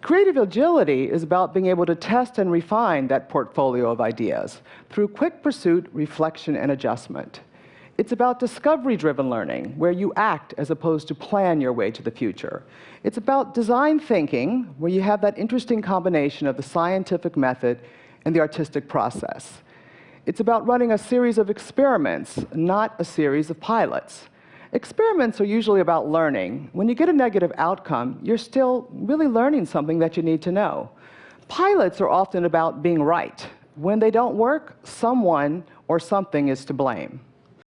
Creative agility is about being able to test and refine that portfolio of ideas through quick pursuit, reflection, and adjustment. It's about discovery-driven learning, where you act as opposed to plan your way to the future. It's about design thinking, where you have that interesting combination of the scientific method and the artistic process. It's about running a series of experiments, not a series of pilots. Experiments are usually about learning. When you get a negative outcome, you're still really learning something that you need to know. Pilots are often about being right. When they don't work, someone or something is to blame.